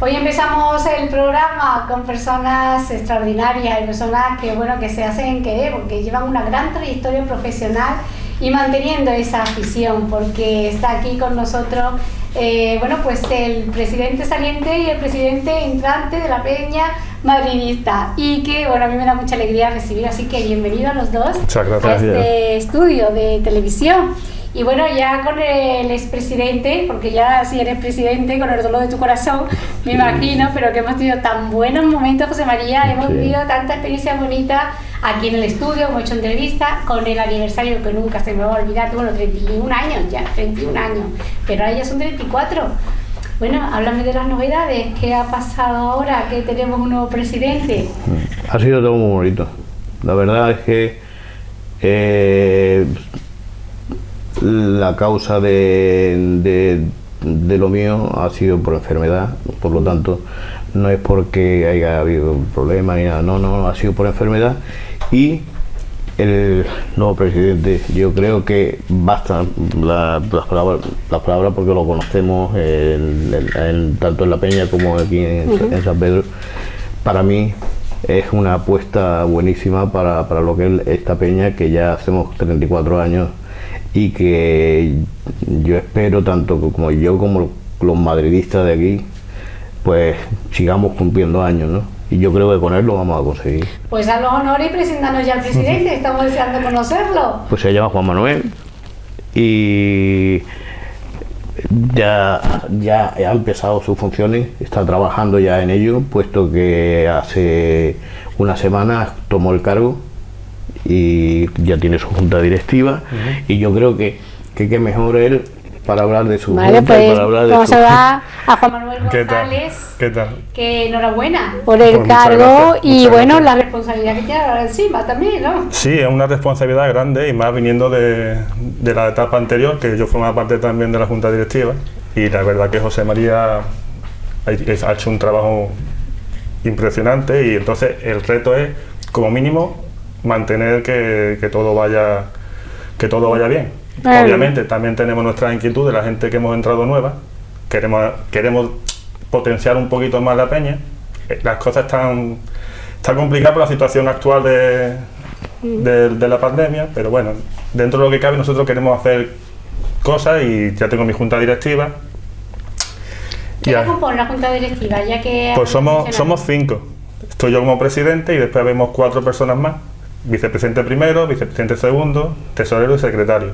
Hoy empezamos el programa con personas extraordinarias y personas que, bueno, que se hacen querer porque llevan una gran trayectoria profesional y manteniendo esa afición porque está aquí con nosotros eh, bueno, pues el presidente saliente y el presidente entrante de la Peña madridista. Y que bueno a mí me da mucha alegría recibir así que bienvenido a los dos a este estudio de televisión y bueno, ya con el expresidente, porque ya si eres presidente, con el dolor de tu corazón, me imagino, pero que hemos tenido tan buenos momentos, José María, hemos vivido tanta experiencia bonita aquí en el estudio, hemos hecho entrevistas, con el aniversario que nunca se me va a olvidar, bueno, 31 años ya, 31 años, pero ahora ya son 34. Bueno, háblame de las novedades, ¿qué ha pasado ahora que tenemos un nuevo presidente? Ha sido todo muy bonito. La verdad es que eh, la causa de, de, lo mío ha sido por enfermedad, por lo tanto no es porque haya habido problemas ni nada, no, no, ha sido por enfermedad. Y el nuevo presidente, yo creo que basta las, palabras, las palabras porque lo conocemos tanto en La Peña como aquí en, San Pedro. Para mí es una apuesta buenísima para, para lo que es esta Peña, que ya hacemos 34 años y que yo espero, tanto como yo como los madridistas de aquí, pues sigamos cumpliendo años, ¿no? Y yo creo que con él lo vamos a conseguir. Pues a los honores y presentarnos ya al presidente, estamos deseando conocerlo. Pues se llama Juan Manuel y ya, ya ha empezado sus funciones, está trabajando ya en ello, puesto que hace una semana tomó el cargo y ya tiene su junta directiva y yo creo que que, mejor él para hablar de su vale, junta pues, para hablar de vamos a dar a Juan Manuel González ¿Qué tal? que enhorabuena por el pues cargo y bueno la responsabilidad que tiene ahora encima también ¿no? Sí, es una responsabilidad grande y más viniendo de, de la etapa anterior que yo formaba parte también de la junta directiva y la verdad que José María ha hecho un trabajo impresionante y entonces el reto es como mínimo mantener que, todo vaya que todo vaya bien. Obviamente también tenemos nuestra inquietud de la gente que hemos entrado nueva, queremos, queremos potenciar un poquito más la peña. Eh, las cosas están, están complicadas por la situación actual de, de, la pandemia, pero bueno, dentro de lo que cabe nosotros queremos hacer cosas y ya tengo mi junta directiva. ¿Qué compone la junta directiva? Ya que pues somos, somos cinco. Estoy yo como presidente y después vemos cuatro personas más vicepresidente primero, vicepresidente segundo, tesorero y secretario.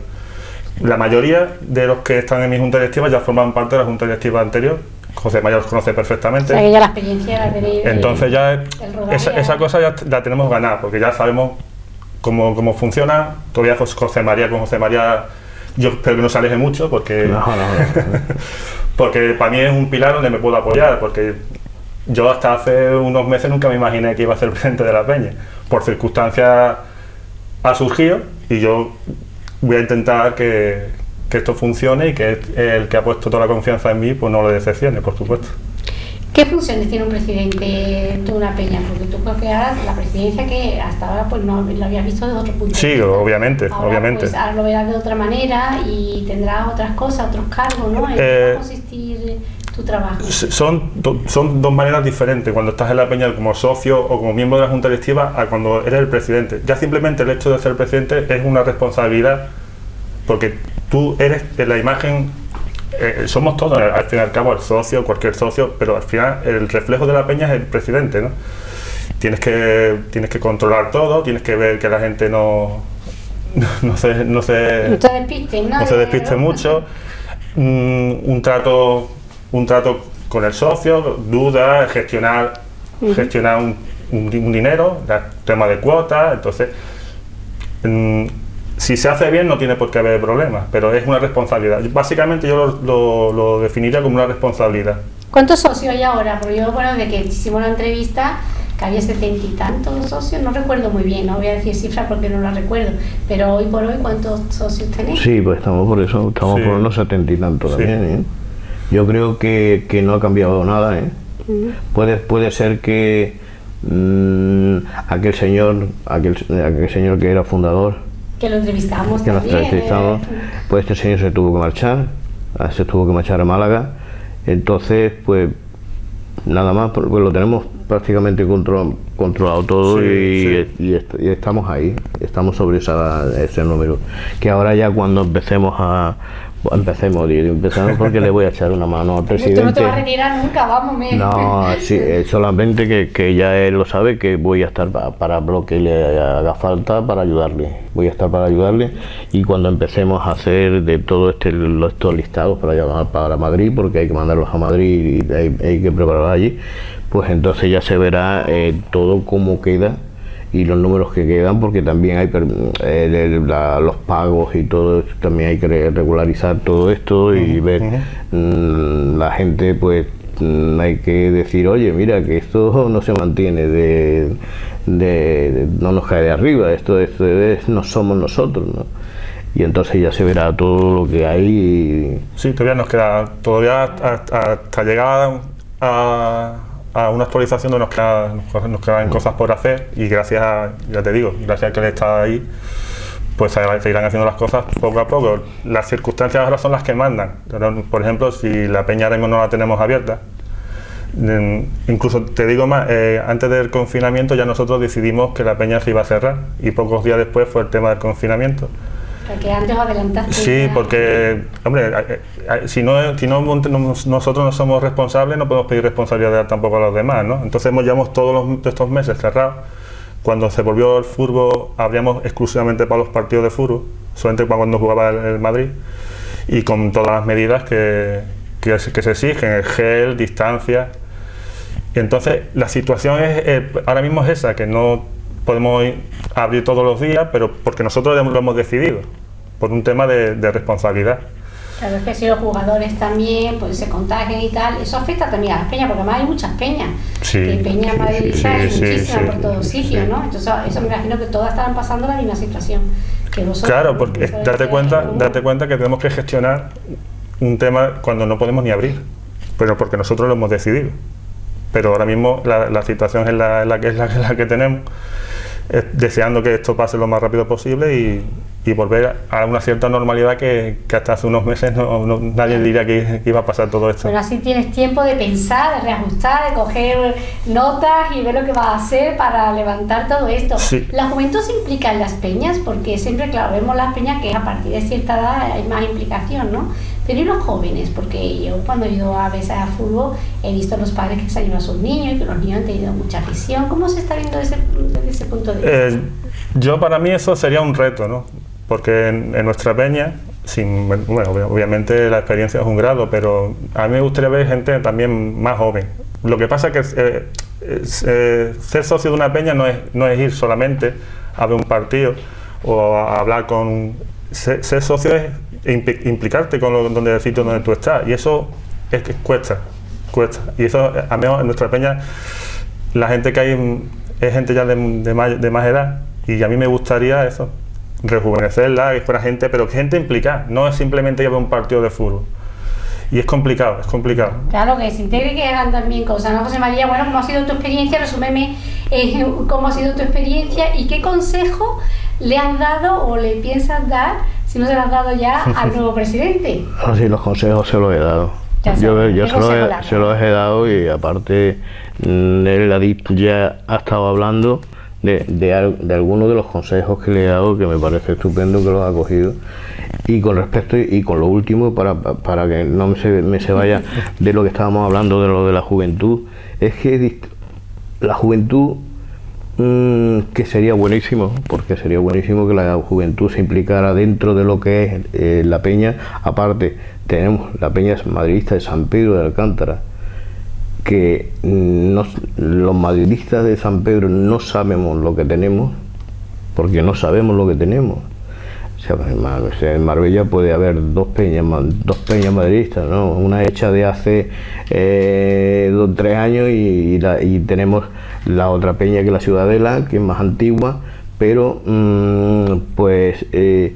La mayoría de los que están en mi junta directiva ya forman parte de la junta directiva anterior. José Mayor los conoce perfectamente. O sea, que ya la experiencia la Entonces ya esa, cosa ya la tenemos ganada, porque ya sabemos cómo, cómo funciona. Todavía José María con José María, yo espero que no se aleje mucho, porque, porque para mí es un pilar donde me puedo apoyar, porque yo hasta hace unos meses nunca me imaginé que iba a ser presidente de la Peña por circunstancias ha surgido y yo voy a intentar que, esto funcione y que el que ha puesto toda la confianza en mí pues no lo decepcione, por supuesto. ¿Qué funciones tiene un presidente de una peña? Porque tú creo que ahora la presidencia que hasta ahora pues no lo habías visto de otro punto sí, obviamente, obviamente. Pues, ahora lo verás de otra manera y tendrá otras cosas, otros cargos, ¿no? ¿En qué va a eh, consistir tu trabajo? Son, son dos maneras diferentes cuando estás en la peña como socio o como miembro de la junta directiva a cuando eres el presidente. Ya simplemente el hecho de ser presidente es una responsabilidad porque tú eres la imagen, eh, somos todos al fin y al cabo el socio, cualquier socio, pero al final el reflejo de la peña es el presidente, ¿no? Tienes que, tienes que controlar todo, tienes que ver que la gente no, no, se, no se, no despiste, no se despiste mucho. un trato un trato con el socio, dudas, gestionar, gestionar un, un, dinero, tema de cuotas, entonces mm, si se hace bien no tiene por qué haber problemas, pero es una responsabilidad. Básicamente yo lo, lo, definiría como una responsabilidad. ¿Cuántos socios hay ahora? Porque yo, bueno, de que hicimos la entrevista, que había setenta y tantos socios, no recuerdo muy bien, no voy a decir cifras porque no la recuerdo, pero hoy por hoy, ¿cuántos socios tenéis? Sí, pues estamos por eso, estamos por unos setenta y tantos también, ¿eh? Yo creo que, que no ha cambiado nada. ¿eh? puede, puede ser que mm, aquel señor aquel, aquel señor que era fundador que lo entrevistamos que también, entrevistamos, ¿eh? pues este señor se tuvo que marchar se tuvo que marchar a Málaga entonces pues nada más, porque lo tenemos prácticamente control, controlado todo Sí, y, sí. y est- y estamos ahí, estamos sobre esa, ese número. Que ahora ya cuando empecemos a... Empecemos, digo, empezamos porque le voy a echar una mano al Tú no presidente. te vas a retirar nunca, vamos, me. No, sí, eh, solamente que, que ya él lo sabe que voy a estar pa- para lo que le haga falta para ayudarle. Voy a estar para ayudarle y cuando empecemos a hacer de todo este estos listados para llamar para Madrid, porque hay que mandarlos a Madrid y hay, hay que prepararlos allí, pues entonces ya se verá eh, todo cómo queda y los números que quedan porque también hay eh, la- los pagos y todo esto, también hay que re- regularizar todo esto y ver mm, la gente pues mm, hay que decir oye mira que esto no se mantiene de, de- de- no nos cae de arriba esto, esto es, no somos nosotros ¿no? y entonces ya se verá todo lo que hay y- Sí, todavía nos queda, todavía hasta, hasta llegar a, a una actualización donde nos, queda- nos, quedan cosas por hacer y gracias, a- ya te digo, gracias a que él está ahí, pues se irán haciendo las cosas poco a poco. Las circunstancias ahora son las que mandan. Por ejemplo, si la peña ahora mismo no la tenemos abierta, incluso te digo más, eh, antes del confinamiento ya nosotros decidimos que la peña se iba a cerrar y pocos días después fue el tema del confinamiento. Porque antes adelantaste. Sí, porque, hombre, si, no, si no, nosotros no somos responsables, no podemos pedir responsabilidad tampoco a los demás, ¿no? Entonces hemos llevamos todos los, estos meses cerrados. Cuando se volvió el fútbol, abríamos exclusivamente para los partidos de fútbol, solamente para cuando jugaba el, el Madrid, y con todas las medidas que, que se exigen, el gel, distancia. Y entonces la situación es, eh, ahora mismo es esa, que no podemos ir- abrir todos los días, pero porque nosotros lo hemos decidido, por un tema de, de responsabilidad. Claro, es que si los jugadores también pues, se contagian y tal, eso afecta también a las peñas, porque además hay muchas peñas. Sí, que peñas sí, madridistas sí, sí, muchísimas por todos sitios. ¿no? Entonces, eso me imagino que todas estarán pasando la misma situación que vosotros. Claro, porque date cuenta, date cuenta que tenemos que gestionar un tema cuando no podemos ni abrir, pero porque nosotros lo hemos decidido. Pero ahora mismo la, la situación es la, la que es la, que- la que tenemos, eh, deseando que esto pase lo más rápido posible y, y volver a una cierta normalidad que, que hasta hace unos meses no, no- nadie diría que, que iba a pasar todo esto. Pero así tienes tiempo de pensar, de reajustar, de coger notas y ver lo que vas a hacer para levantar todo esto. Sí. ¿La juventud se implica en las peñas? Porque siempre, claro, vemos las peñas que a partir de cierta edad hay más implicación, ¿no? Pero ¿y los jóvenes? Porque yo cuando he ido a veces a fútbol he visto a los padres que se han a sus niños y que los niños han tenido mucha afición. ¿Cómo se está viendo desde, ese punto de vista? Eh, yo para mí eso sería un reto, ¿no? Porque en, nuestra peña, sin, bueno, obvia- obviamente la experiencia es un grado, pero a mí me gustaría ver gente también más joven. Lo que pasa es que eh, eh, ser socio de una peña no es, no es ir solamente a ver un partido o a hablar con... Ser, ser socio es impli- implicarte con lo, donde, el sitio donde tú estás y eso es que cuesta, cuesta. Y eso, a menos en nuestra peña, la gente que hay es gente ya de, de más, de más edad y a mí me gustaría eso, rejuvenecerla, que fuera gente, pero gente implicada, no es simplemente ver un partido de fútbol. Y es complicado, es complicado. Claro, que se integre que hagan también cosas, ¿no? José María, bueno, ¿cómo ha sido tu experiencia? Resúmeme eh, cómo ha sido tu experiencia y qué consejo le has dado o le piensas dar, si no se lo has dado ya, al nuevo presidente. Así los consejos se los he dado. Ya Yo, yo ¿qué se, los he, se los he dado y aparte mm, él ha di- ya ha estado hablando de, de, de algunos de los consejos que le he dado que me parece estupendo que los ha cogido y con respecto y con lo último para, para que no me se, me se vaya de lo que estábamos hablando de lo de la juventud es que la juventud Mm, que sería buenísimo, porque sería buenísimo que la juventud se implicara dentro de lo que es eh, la peña. Aparte, tenemos la peña madridista de San Pedro de Alcántara, que mm, no- los madridistas de San Pedro no sabemos lo que tenemos, porque no sabemos lo que tenemos. O en o Marbella puede haber dos peñas, dos peñas madridistas, ¿no? Una hecha de hace eh, dos, tres años y, la- y tenemos la otra peña que es la Ciudadela, que es más antigua, pero mm, pues eh,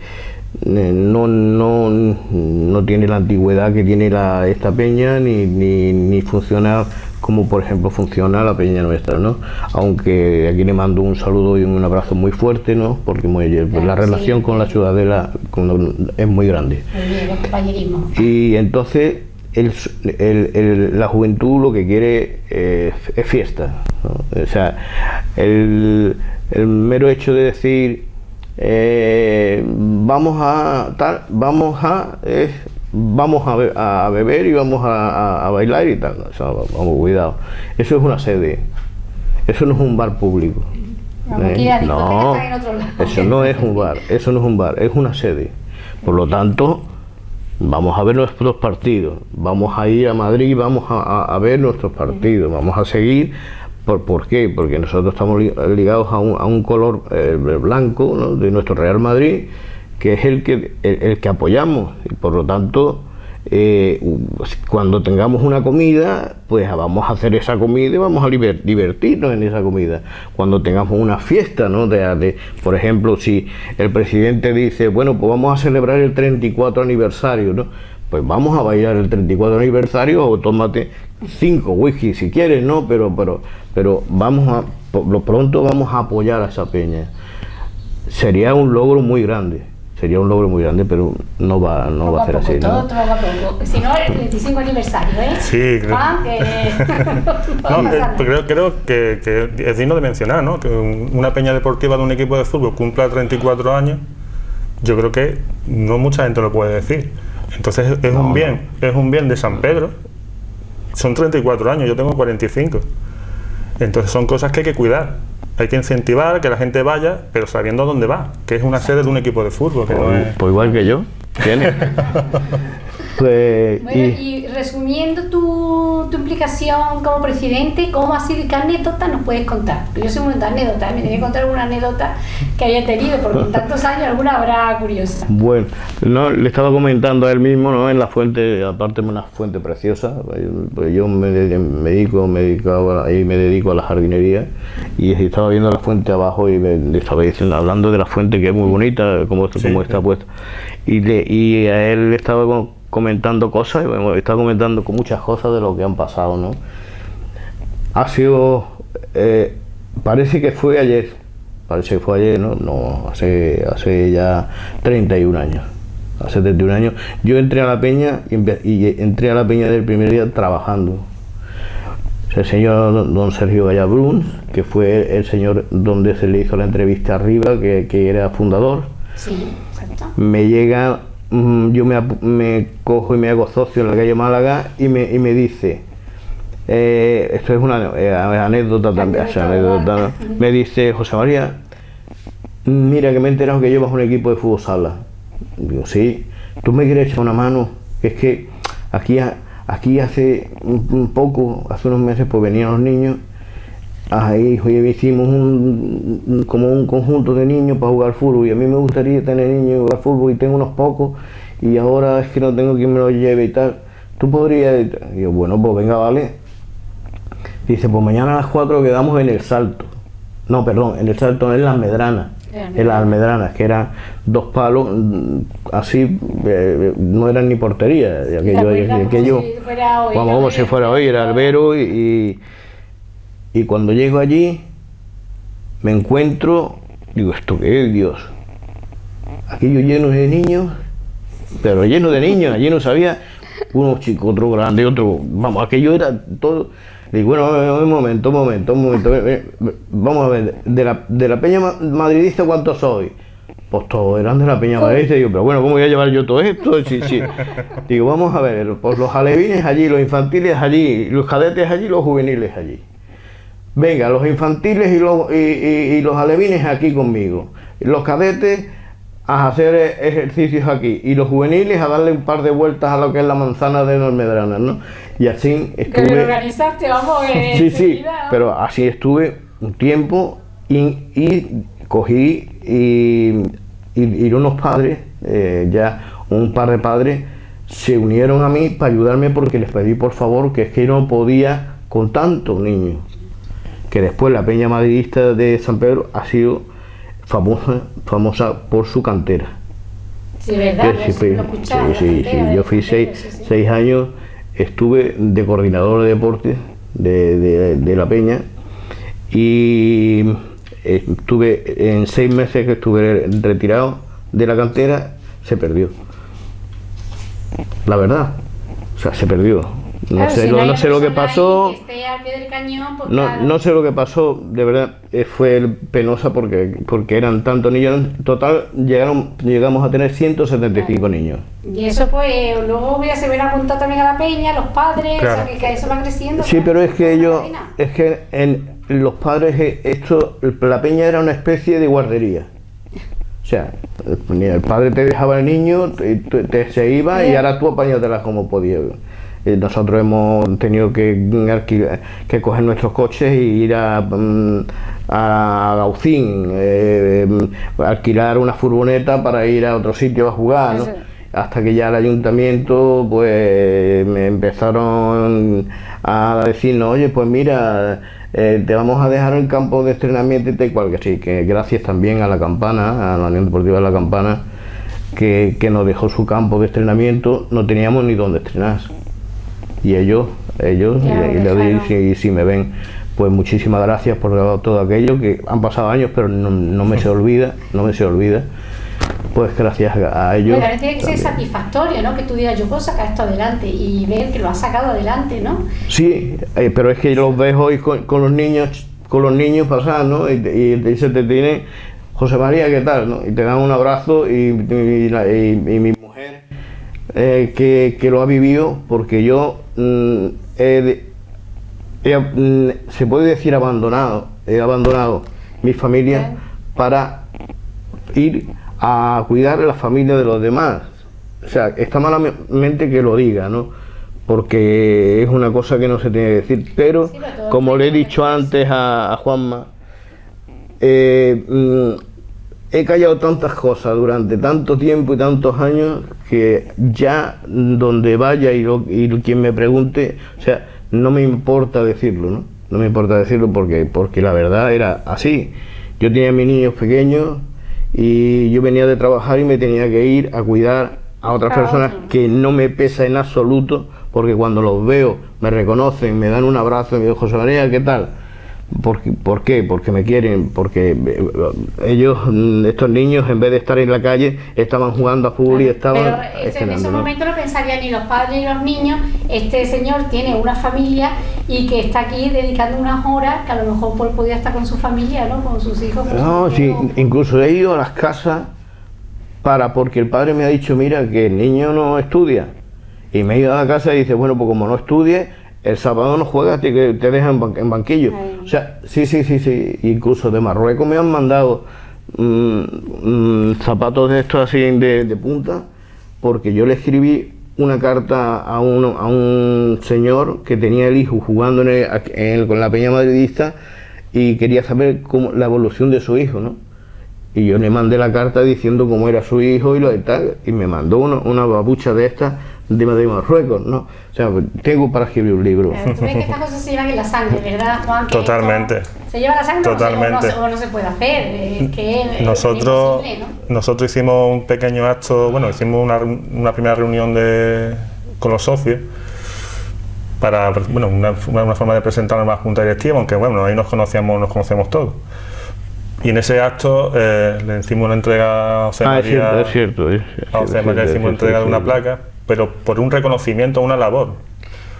no, no, no tiene la antigüedad que tiene la, esta peña ni, ni, ni funciona como por ejemplo funciona la peña nuestra, ¿no? Aunque aquí le mando un saludo y un abrazo muy fuerte, ¿no? Porque muy- pues, la sí. relación con la ciudadela con- es muy grande. El. Y entonces el, el- el- la juventud lo que quiere eh, es fiesta. ¿no? O sea, el, el mero hecho de decir eh, vamos a tal, vamos a es, vamos a, be- a beber y vamos a, bailar y tal. O sea, vamos, cuidado. Eso es una sede. Eso no es un bar público. ¿eh? No, eso no es un bar, eso no es un bar, es una sede. Por lo tanto, vamos a ver nuestros partidos, vamos a ir a Madrid, vamos a, ver nuestros partidos, vamos a seguir. ¿Por, por qué? Porque nosotros estamos li- ligados a un, a un color eh, blanco ¿no? de nuestro Real Madrid, que es el que, el, que apoyamos. Y por lo tanto, eh, cuando tengamos una comida, pues vamos a hacer esa comida y vamos a divertirnos en esa comida. Cuando tengamos una fiesta, ¿no? De, de- por ejemplo, si el presidente dice, bueno, pues vamos a celebrar el 34 aniversario, ¿no? Pues vamos a bailar el 34 aniversario o tómate cinco whisky si quieres, ¿no? Pero, pero, pero vamos a, lo pronto vamos a apoyar a esa peña. Sería un logro muy grande, sería un logro muy grande, pero no va, no Poco va a ser así, todo ¿no? poco a poco. Si no, el 35 aniversario, ¿eh? Sí, creo- Juan, que... No, no eh, creo, creo que, que es digno de mencionar, ¿no? Que un- una peña deportiva de un equipo de fútbol cumpla 34 años, yo creo que no mucha gente lo puede decir. Entonces es No, un no. bien, es un bien de San Pedro. Son 34 años, yo tengo 45. Entonces son cosas que hay que cuidar. Hay que incentivar que la gente vaya, pero sabiendo a dónde va, que es una sede de un equipo de fútbol. Que no Pues, es... pues igual que yo, ¿tienes? pues, Bueno, y- y resumiendo tu, tu implicación como presidente, ¿cómo ha sido y qué anécdota nos puedes contar? Yo soy muy de anécdotas, me tenía que contar alguna anécdota que haya tenido, porque en tantos años alguna habrá curiosa. Bueno, no, le estaba comentando a él mismo, ¿no? En la fuente, aparte de una fuente preciosa, pues yo me, me dedico, me dedicaba, ahí me dedico a la jardinería y estaba viendo la fuente abajo y me, le estaba diciendo, hablando de la fuente que es muy bonita, como, Sí, como está puesta. Y, le, y a él le estaba co- comentando cosas, bueno, estaba comentando con muchas cosas de lo que han pasado, ¿no? Ha sido, eh, parece que fue ayer, parece que fue ayer, ¿no? No, hace, hace ya 31 años. Hace 31 años. Yo entré a la peña y, entré a la peña del primer día trabajando. El señor don- Sergio Gallabrún, que fue el señor donde se le hizo la entrevista arriba, que, que era fundador, Sí, me llega, yo me, me cojo y me hago socio en la calle Málaga y me, y me dice, eh, esto es una eh, anécdota también, o sea, Anécdota, anécdota, me dice José María, mira que me he enterado que llevas un equipo de fútbol sala. Digo, sí, tú me quieres echar una mano, que es que aquí, aquí hace un poco, hace unos meses, pues venían los niños Ahí hicimos un, un- como un conjunto de niños para jugar fútbol y a mí me gustaría tener niños y jugar fútbol y tengo unos pocos y ahora es que no tengo quien me los lleve y tal. ¿Tú podrías? Y yo, bueno, pues venga, vale. Dice, pues mañana a las 4 quedamos en el salto. No, perdón, en el salto, en las medranas. En las almedranas, que eran dos palos, mm, así, eh, no eran ni portería. de ¿Te aquello, aquello- como si fuera hoy, era albero y, y, y cuando llego allí me encuentro, digo, ¿esto qué es, Dios? Aquello lleno de niños, pero lleno de niños, allí no sabía, unos chicos, otro grande, otro, vamos, aquello era todo. Digo, bueno, un momento, un momento, un momento, vamos a ver, de la, de la peña ma- madridista, ¿cuántos soy? Pues todos eran de la peña madridista, digo, pero bueno, ¿cómo voy a llevar yo todo esto? Sí, sí. Digo, vamos a ver, pues los alevines allí, los infantiles allí, los cadetes allí, los juveniles allí. Venga, los infantiles y los, y, y- y los alevines aquí conmigo. Los cadetes a hacer e- ejercicios aquí. Y los juveniles a darle un par de vueltas a lo que es la manzana de Normedranas, ¿no? Y así estuve. organizaste, vamos, eh, Sí, sí, pero así estuve un tiempo y, y cogí y, y- y unos padres, eh, ya un par de padres, se unieron a mí para ayudarme porque les pedí por favor que es que no podía con tantos niños. Que después la Peña Madridista de San Pedro ha sido famosa, famosa por su cantera. Sí, ¿verdad? Que sí, escuchaba, sí, cantera yo fui seis, seis años, estuve de coordinador de deportes de, de- de la Peña y eh, estuve en seis meses que estuve retirado de la cantera, se perdió. La verdad, O sea, se perdió. No Claro, sé, si no sé lo que pasó. que esté al pie del cañón, pues No, claro. no sé lo que pasó, de verdad, eh, fue penosa porque, porque eran tantos niños. En total llegaron, llegamos a tener 175 niños. Y eso pues luego ya se ven apuntado también a la peña, los padres, Claro. o sea, que, que eso va creciendo. Sí, claro, pero es que ellos, es que en los padres, eh, esto, la peña era una especie de guardería. O sea, el el padre te dejaba al niño, te, te- te- se iba y ahora tú apáñatelas como podías. Eh, Nosotros hemos tenido que, que coger nuestros coches y ir a, mm, a Gaucín, eh, mm, alquilar una furgoneta para ir a otro sitio a jugar, hasta que ya el ayuntamiento pues me empezaron a decirnos, oye, pues mira, eh, te vamos a dejar el campo de entrenamiento y tal cual, que sí, que gracias también a la campana, a la Unión Deportiva de la Campana, que, que nos dejó su campo de entrenamiento, no teníamos ni dónde estrenar. Y ellos, ellos, Ya y, y le doy, si, si me ven, pues muchísimas gracias por todo aquello, que han pasado años, pero no, no me se olvida, no me se olvida. Pues gracias a ellos. También tiene que ser satisfactorio, ¿no? Que tú digas, yo puedo sacar esto adelante y ver que lo has sacado adelante, ¿no? Sí, eh, pero es que los ves hoy con, con los niños, con los niños pasar, ¿no? Y, y te- se te tiene, José María, ¿qué tal? no? Y te dan un abrazo y, y y- y mi eh, que, que lo ha vivido, porque yo mm, he mm, se puede decir abandonado, he abandonado mi familia para ir a cuidar la familia de los demás. O sea, está malamente que lo diga, ¿no? Porque es una cosa que no se tiene que decir. Pero, como le he dicho antes a, a Juanma, eh, mm, he callado tantas cosas durante tanto tiempo y tantos años que ya donde vaya y, lo- y quien me pregunte, o sea, no me importa decirlo, ¿no? No me importa decirlo porque, porque la verdad era así. Yo tenía mis niños pequeños y yo venía de trabajar y me tenía que ir a cuidar a otras personas que no me pesa en absoluto porque cuando los veo me reconocen, me dan un abrazo y me dicen, José María, ¿qué tal? ¿Por, qué- por qué? Porque me quieren, porque eh, ellos, mm, estos niños, en vez de estar en la calle, estaban jugando a fútbol y estaban Pero ese- en ese momento no pensarían ni los padres ni los niños, este señor tiene una familia y que está aquí dedicando unas horas que a lo mejor pues, podía estar con su familia, ¿no? Con sus hijos. con No, sus sí, hijos. incluso he ido a las casas para, porque el padre me ha dicho, mira, que el niño no estudia. Y me he ido a la casa y dice, bueno, pues como no estudie, el sábado no juegas, te, te dejan en, ban- en banquillo. Ay. O sea, sí, sí, sí, sí. Incluso de Marruecos me han mandado mm, mm, zapatos de estos así de, de punta, porque yo le escribí una carta a un, a un señor que tenía el hijo jugando en el- en el- con la Peña Madridista y quería saber cómo, la evolución de su hijo, ¿no? Y yo le mandé la carta diciendo cómo era su hijo y lo de tal, y me mandó una, una babucha de estas de, de Marruecos, ¿no? O sea, tengo para escribir un libro. Eh, Tú ves que estas cosas se llevan en la sangre, ¿verdad, Juan? Que Totalmente. esto ¿Se lleva la sangre o no se- o no Totalmente. o no se puede hacer? Es que es- es Nosotros, ¿no? nosotros hicimos un pequeño acto, bueno, hicimos una, una primera reunión de, con los socios para, bueno, una, una- forma de presentar a la junta directiva, aunque bueno, ahí nos conocíamos, nos conocemos todos. Y en ese acto eh, le hicimos una entrega a José Ah, es María, cierto, es cierto. es- es a José María es le hicimos entrega es de una placa, pero por un reconocimiento, una labor.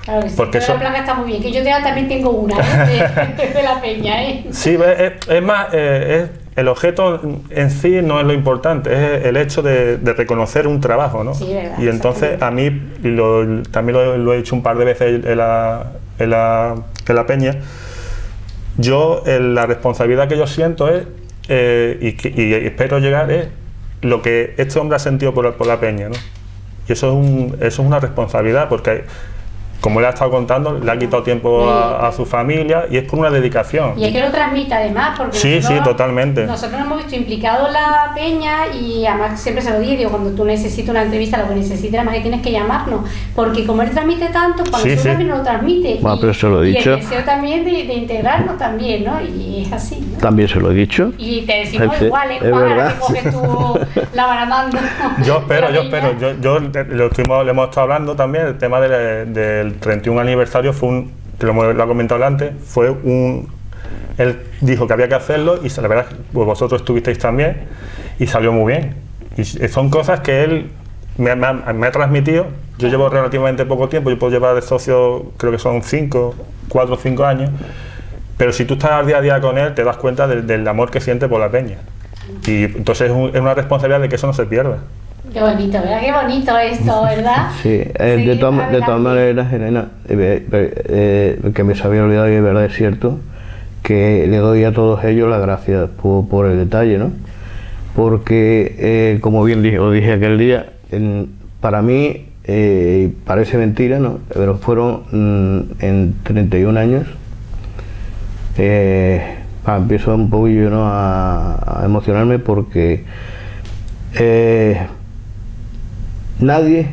Claro que sí, Porque eso- la placa está muy bien, que yo también tengo una ¿eh? de, de la peña, ¿eh? Sí, es, es- es más, eh, es- el objeto en sí no es lo importante, es el hecho de, de reconocer un trabajo, ¿no? Sí, verdad, y entonces a mí, y lo- también lo, lo he hecho un par de veces en la, en la, en la peña, yo la responsabilidad que yo siento es, eh, y, y espero llegar, es lo que este hombre ha sentido por, la- por la peña, ¿no? Y eso es, un, eso es una responsabilidad, porque como le ha estado contando, le ha quitado tiempo a, a su familia y es por una dedicación. Y es que lo transmite además, porque Sí, nosotros- sí, totalmente. Nosotros nos hemos visto implicados en la peña y además siempre se lo digo, digo, cuando tú necesitas una entrevista, lo que necesites, además que tienes que llamarnos, porque como él transmite tanto, para Sí, nosotros sí. también lo transmite. Bueno, y, pero se lo he y dicho. el deseo también de, de integrarnos también, ¿no? Y es así, ¿no? También se lo he dicho. Y te decimos Sí, igual, ¿eh, es verdad. que coges tú la baramando. Yo espero, de yo espero. Yo, yo lo estuvimos, le hemos estado hablando también, el tema del, del 31 aniversario fue un, que lo, lo ha comentado antes, fue un... Él dijo que había que hacerlo y la verdad pues vosotros estuvisteis también y salió muy bien. Y s- son cosas que él me, ha, transmitido, yo llevo relativamente poco tiempo, yo puedo llevar de socio, creo que son 5, 4 o 5 años, pero si tú estás día a día con él, te das cuenta del, amor que siente por la peña. Y entonces es, es una responsabilidad de que eso no se pierda. Qué bonito, ¿verdad? Qué bonito esto, ¿verdad? Sí, eh, de, todas- de todas adelante. maneras, Elena, eh, eh, que me se había olvidado y de verdad es cierto, que le doy a todos ellos las gracias por, por el detalle, ¿no? Porque, como bien dije, os dije aquel día, en- para mí, parece mentira, ¿no? Pero fueron mm, en 31 años, ah, empiezo un poquillo ¿no? a, a emocionarme porque eh, nadie,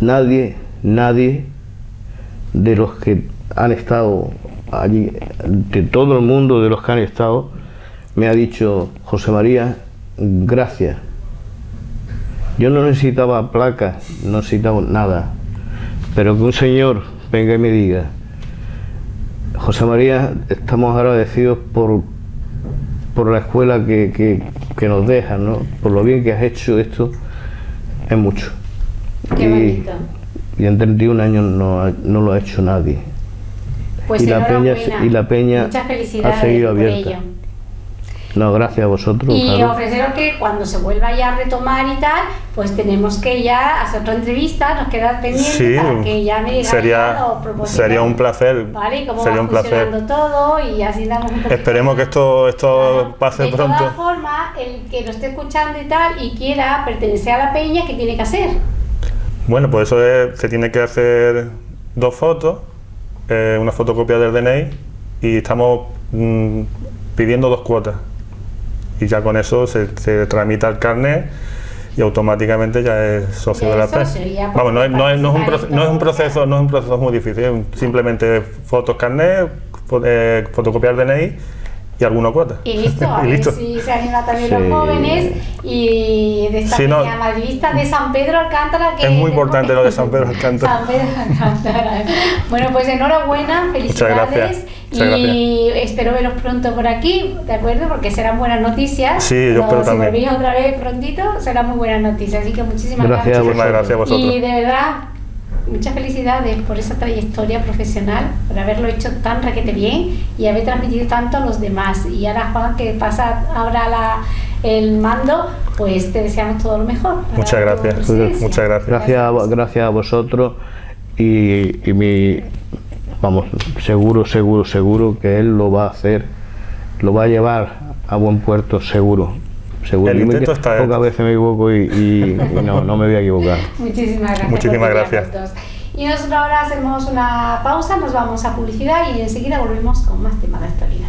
nadie, nadie de los que han estado allí, de todo el mundo de los que han estado, me ha dicho, José María, gracias. Yo no necesitaba placas, no necesitaba nada, pero que un señor venga y me diga, José María, estamos agradecidos por, por la escuela que, que- nos dejas, ¿no? por lo bien que has hecho esto, es mucho. Qué Y- bonito. y en 31 años no, no lo ha hecho nadie. Pues y la peña- y la peña ha seguido abierta. ello. No, gracias a vosotros. Y claro. ofreceros que cuando se vuelva ya a retomar y tal, pues tenemos que ya hacer otra entrevista, nos queda pendiente Sí, para que ya me sería, sería un placer. ¿Vale? Cómo Sería va un placer. todo y así damos un Esperemos que esto, esto Claro. pase de pronto. todas formas, el que nos esté escuchando y tal y quiera pertenecer a la peña, ¿qué tiene que hacer? Bueno, pues eso es, se tiene que hacer dos fotos, eh, una fotocopia del DNI y estamos mm, pidiendo dos cuotas. Y ya con eso se, se tramita el carnet y automáticamente ya es socio de la es PEN. socio, ya Vamos, no es, no, es, no, es un no es proceso, no es un proceso muy difícil, es un- simplemente fotos carnet, fo- eh, fotocopiar DNI y alguna cuota. Y listo, a Y ver listo. si se animan también Sí. los jóvenes y de esta Sí, no. peña madridista de San Pedro Alcántara. Que Es muy importante lo de San Pedro Alcántara. San Pedro Alcántara. Bueno, pues enhorabuena, felicidades. gracias. Muchas y espero veros pronto por aquí, ¿de acuerdo? Porque serán buenas noticias. Sí, yo Cuando espero si también. volvéis otra vez prontito, serán muy buenas noticias. Así que muchísimas Gracias a gracias. Muchísimas gracias a vosotros. Y de verdad, muchas felicidades por esa trayectoria profesional, por haberlo hecho tan raquete bien y haber transmitido tanto a los demás. Y ahora, Juan, que pasa ahora la, el mando, pues te deseamos todo lo mejor. Muchas gracias. Muchas gracias. Gracias a, gracias a vosotros y, y mi, vamos, seguro, seguro, seguro que él lo va a hacer, lo va a llevar a buen puerto, seguro. Seguro. El intento está Pocas hecho. veces me equivoco y, y- y no, no me voy a equivocar. Muchísimas gracias. Muchísimas gracias. Y nosotros ahora hacemos una pausa, nos vamos a publicidad y enseguida volvemos con más temas de actualidad.